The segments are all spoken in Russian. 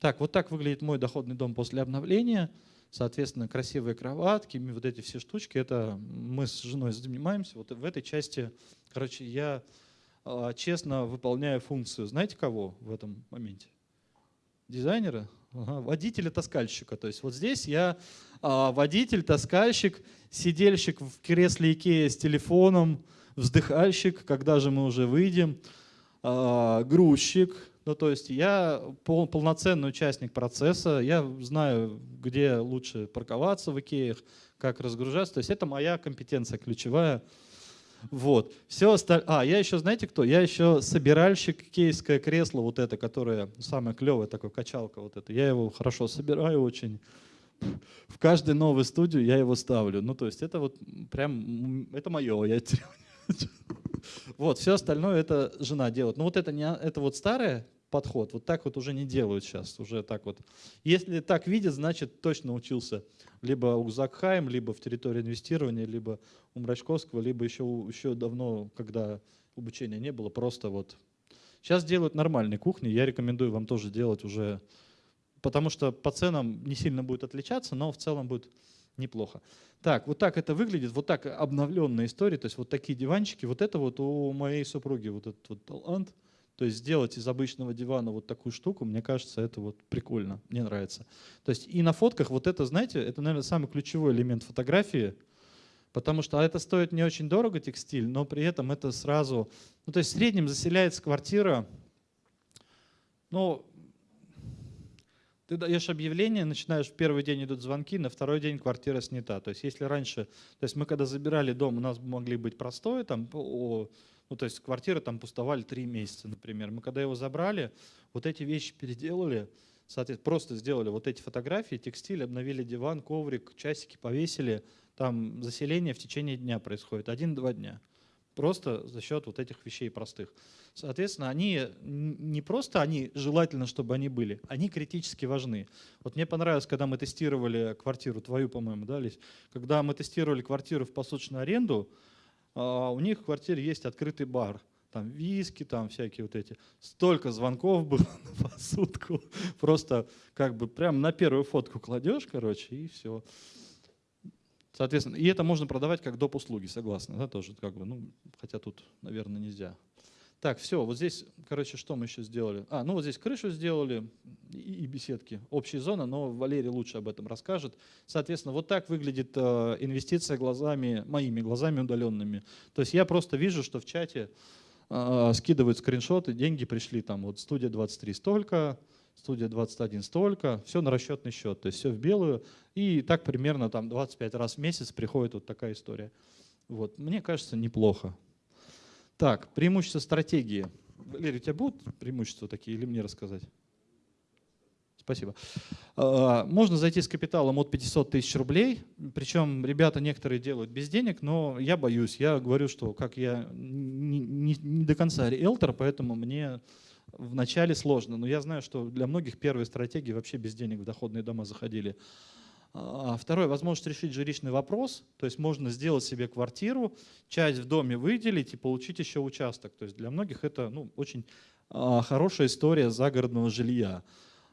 Так, вот так выглядит мой доходный дом после обновления. Соответственно, красивые кроватки, вот эти все штучки, это мы с женой занимаемся. Вот в этой части, короче, я а, честно выполняю функцию. Знаете кого в этом моменте? Дизайнера? Ага, водителя-таскальщика. То есть вот здесь я а, водитель, таскальщик, сидельщик в кресле Икея с телефоном, вздыхальщик, когда же мы уже выйдем, а, грузчик, ну, то есть я пол, полноценный участник процесса, я знаю, где лучше парковаться в Икеях, как разгружаться. То есть это моя компетенция ключевая. Вот. Все остальное. А, я еще, знаете кто? Я еще собиральщик кейское кресло, вот это, которое самое клевое, такое качалка вот это. Я его хорошо собираю очень. В каждой новой студию я его ставлю. Ну, то есть это вот прям, это мое. Я вот, все остальное это жена делает. Ну вот это, не, это вот старое подход. Вот так вот уже не делают сейчас. Уже так вот. Если так видят, значит точно учился либо у Закхайм, либо в территории инвестирования, либо у Мрачковского, либо еще, еще давно, когда обучения не было, просто вот. Сейчас делают нормальные кухни, я рекомендую вам тоже делать уже, потому что по ценам не сильно будет отличаться, но в целом будет неплохо. Так, вот так это выглядит, вот так обновленная история, то есть вот такие диванчики, вот это вот у моей супруги вот этот вот талант – то есть сделать из обычного дивана вот такую штуку, мне кажется, это вот прикольно, мне нравится. То есть и на фотках вот это, знаете, это, наверное, самый ключевой элемент фотографии, потому что это стоит не очень дорого, текстиль, но при этом это сразу... Ну, то есть в среднем заселяется квартира, ну, ты даешь объявление, начинаешь, в первый день идут звонки, на второй день квартира снята. То есть если раньше, то есть мы когда забирали дом, у нас могли быть простое, там, ну, то есть квартиры там пустовали три месяца, например. Мы когда его забрали, вот эти вещи переделали, соответственно, просто сделали вот эти фотографии, текстиль, обновили диван, коврик, часики повесили. Там заселение в течение дня происходит, один-два дня. Просто за счет вот этих вещей простых. Соответственно, они не просто они, желательно, чтобы они были, они критически важны. Вот мне понравилось, когда мы тестировали квартиру, твою, по-моему, да, Лись? Когда мы тестировали квартиру в посуточную аренду, а, у них в квартире есть открытый бар. Там виски, там всякие вот эти. Столько звонков было на посудку. Просто как бы прям на первую фотку кладешь, короче, и все. Соответственно, и это можно продавать как доп. услуги, согласны, да, тоже как бы, ну, хотя тут, наверное, нельзя. Так, все, вот здесь, короче, что мы еще сделали? А, ну вот здесь крышу сделали и, беседки, общая зона, но Валерий лучше об этом расскажет. Соответственно, вот так выглядит э, инвестиция глазами, моими глазами удаленными. То есть я просто вижу, что в чате э, скидывают скриншоты, деньги пришли, там вот студия 23 столько, студия 21 столько, все на расчетный счет, то есть все в белую. И так примерно там 25 раз в месяц приходит вот такая история. Вот, мне кажется, неплохо. Так, преимущества стратегии. Валерий, у тебя будут преимущества такие или мне рассказать? Спасибо. А, можно зайти с капиталом от 500 тысяч рублей, причем ребята некоторые делают без денег, но я боюсь, я говорю, что как я не, не, не до конца риэлтор, поэтому мне вначале сложно, но я знаю, что для многих первые стратегии вообще без денег в доходные дома заходили. А, второе, возможность решить жилищный вопрос, то есть можно сделать себе квартиру, часть в доме выделить и получить еще участок. То есть для многих это ну, очень а, хорошая история загородного жилья.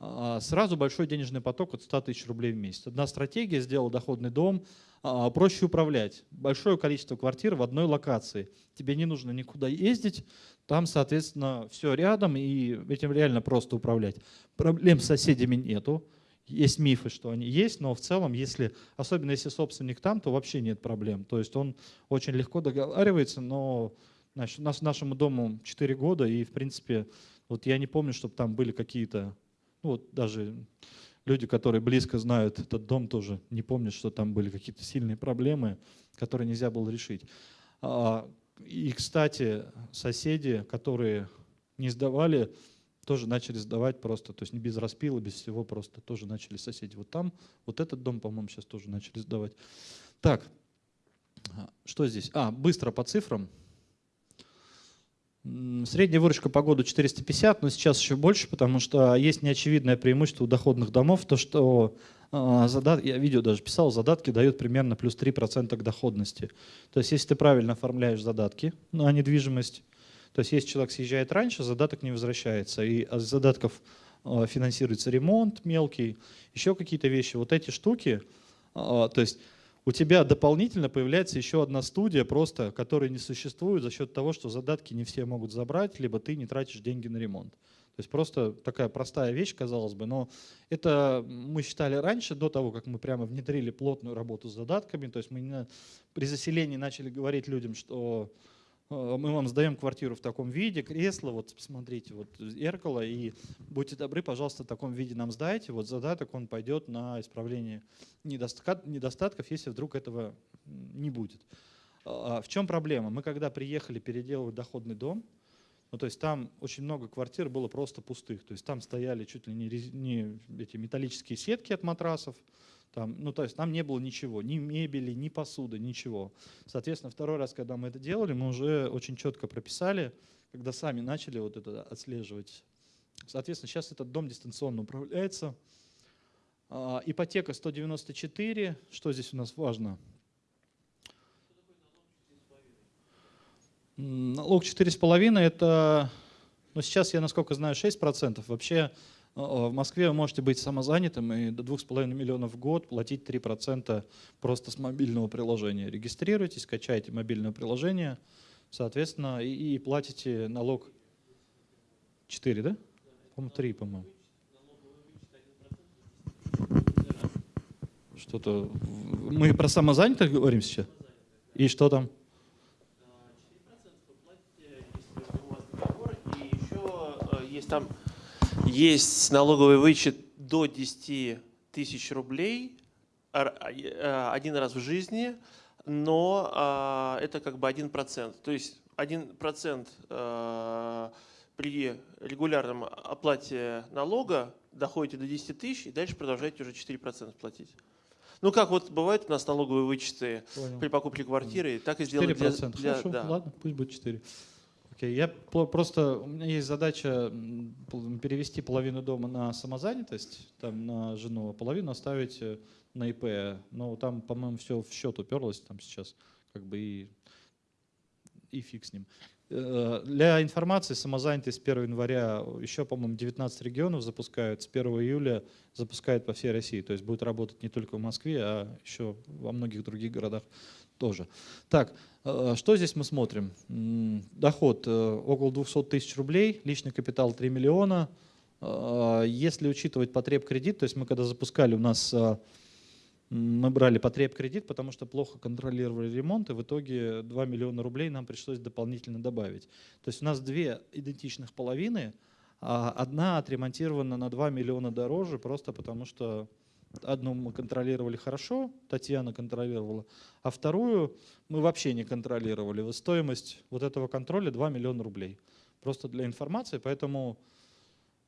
А, сразу большой денежный поток от 100 тысяч рублей в месяц. Одна стратегия сделала доходный дом, проще управлять. Большое количество квартир в одной локации. Тебе не нужно никуда ездить, там, соответственно, все рядом, и этим реально просто управлять. Проблем с соседями нету есть мифы, что они есть, но в целом, если, особенно если собственник там, то вообще нет проблем. То есть он очень легко договаривается, но значит, у нас нашему дому 4 года, и в принципе, вот я не помню, чтобы там были какие-то, ну вот даже люди, которые близко знают этот дом, тоже не помнят, что там были какие-то сильные проблемы, которые нельзя было решить. И, кстати, соседи, которые не сдавали, тоже начали сдавать просто, то есть не без распила, без всего, просто тоже начали соседи. Вот там, вот этот дом, по-моему, сейчас тоже начали сдавать. Так, что здесь? А, быстро по цифрам. Средняя выручка по году 450, но сейчас еще больше, потому что есть неочевидное преимущество у доходных домов, то что а, задат, я видео даже писал, задатки дают примерно плюс 3% к доходности. То есть если ты правильно оформляешь задатки на недвижимость, то есть если человек съезжает раньше, задаток не возвращается. И от задатков финансируется ремонт мелкий, еще какие-то вещи. Вот эти штуки, то есть у тебя дополнительно появляется еще одна студия, просто, которая не существует за счет того, что задатки не все могут забрать, либо ты не тратишь деньги на ремонт. То есть просто такая простая вещь, казалось бы, но это мы считали раньше, до того, как мы прямо внедрили плотную работу с задатками, то есть мы при заселении начали говорить людям, что мы вам сдаем квартиру в таком виде, кресло, вот посмотрите, вот зеркало, и будьте добры, пожалуйста, в таком виде нам сдайте, вот задаток он пойдет на исправление недостатков, если вдруг этого не будет. А, а в чем проблема? Мы когда приехали переделывать доходный дом, ну, то есть там очень много квартир было просто пустых. То есть там стояли чуть ли не, не эти металлические сетки от матрасов. Там, ну, то есть там не было ничего, ни мебели, ни посуды, ничего. Соответственно, второй раз, когда мы это делали, мы уже очень четко прописали, когда сами начали вот это отслеживать. Соответственно, сейчас этот дом дистанционно управляется. А, ипотека 194. Что здесь у нас важно? Налог 4,5 это, ну сейчас я насколько знаю, 6%. Вообще в Москве вы можете быть самозанятым и до 2,5 миллионов в год платить 3% просто с мобильного приложения. Регистрируйтесь, скачайте мобильное приложение, соответственно, и, и платите налог 4, да? По-моему, 3, по-моему. Что-то... Мы про самозанятых говорим сейчас? И что там? там есть налоговый вычет до 10 тысяч рублей э, один раз в жизни, но а, это как бы 1%. То есть 1% э, при регулярном оплате налога доходите до 10 тысяч и дальше продолжаете уже 4% платить. Ну, как вот бывает у нас налоговые вычеты Понял. при покупке квартиры, так и сделали для... для Хорошо, да. ладно, пусть будет 4. Okay. Я просто, у меня есть задача перевести половину дома на самозанятость, там на жену, а половину оставить э, на ИП. Но там, по-моему, все в счет уперлось там сейчас, как бы и, и фиг с ним. Э, для информации, самозанятость с 1 января еще, по-моему, 19 регионов запускают, с 1 июля запускают по всей России. То есть будет работать не только в Москве, а еще во многих других городах тоже. Так, что здесь мы смотрим? Доход э, около 200 тысяч рублей, личный капитал 3 миллиона. Э, если учитывать потреб кредит, то есть мы когда запускали, у нас мы брали потреб кредит, потому что плохо контролировали ремонт, и в итоге 2 миллиона рублей нам пришлось дополнительно добавить. То есть у нас две идентичных половины, а одна отремонтирована на 2 миллиона дороже, просто потому что Одну мы контролировали хорошо, Татьяна контролировала, а вторую мы вообще не контролировали. Стоимость вот этого контроля 2 миллиона рублей. Просто для информации, поэтому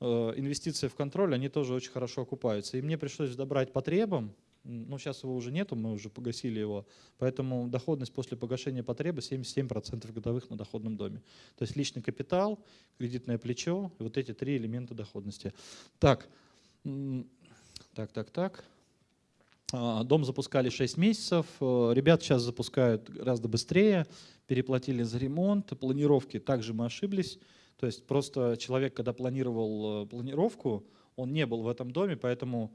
э, инвестиции в контроль, они тоже очень хорошо окупаются. И мне пришлось добрать потребам, ну сейчас его уже нету, мы уже погасили его, поэтому доходность после погашения потребы 77% годовых на доходном доме. То есть личный капитал, кредитное плечо, вот эти три элемента доходности. Так, так, так, так. А, дом запускали 6 месяцев. Э, ребят сейчас запускают гораздо быстрее. Переплатили за ремонт. Планировки также мы ошиблись. То есть просто человек, когда планировал э, планировку, он не был в этом доме, поэтому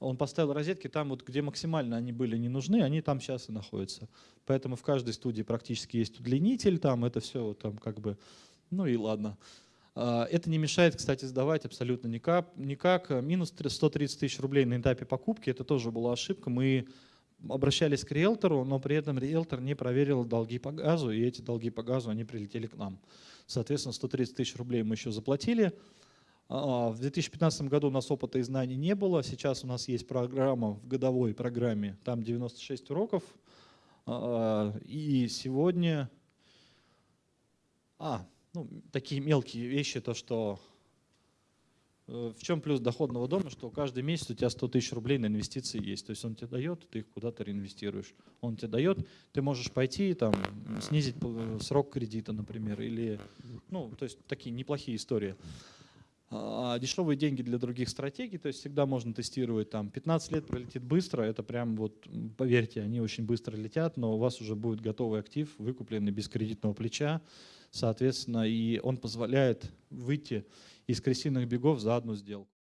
он поставил розетки там, вот, где максимально они были не нужны, они там сейчас и находятся. Поэтому в каждой студии практически есть удлинитель, там это все там как бы, ну и ладно. А, это не мешает, кстати, сдавать абсолютно никак. никак. Минус 130 тысяч рублей на этапе покупки, это тоже была ошибка. Мы обращались к риэлтору, но при этом риэлтор не проверил долги по газу, и эти долги по газу, они прилетели к нам. Соответственно, 130 тысяч рублей мы еще заплатили. А, в 2015 году у нас опыта и знаний не было. Сейчас у нас есть программа в годовой программе, там 96 уроков. А, и сегодня... А, ну, такие мелкие вещи, то что э, в чем плюс доходного дома, что каждый месяц у тебя 100 тысяч рублей на инвестиции есть. То есть он тебе дает, ты их куда-то реинвестируешь. Он тебе дает, ты можешь пойти там снизить э, срок кредита, например, или, ну, то есть такие неплохие истории. А дешевые деньги для других стратегий, то есть всегда можно тестировать там 15 лет пролетит быстро, это прям вот, поверьте, они очень быстро летят, но у вас уже будет готовый актив, выкупленный без кредитного плеча, соответственно, и он позволяет выйти из крысиных бегов за одну сделку.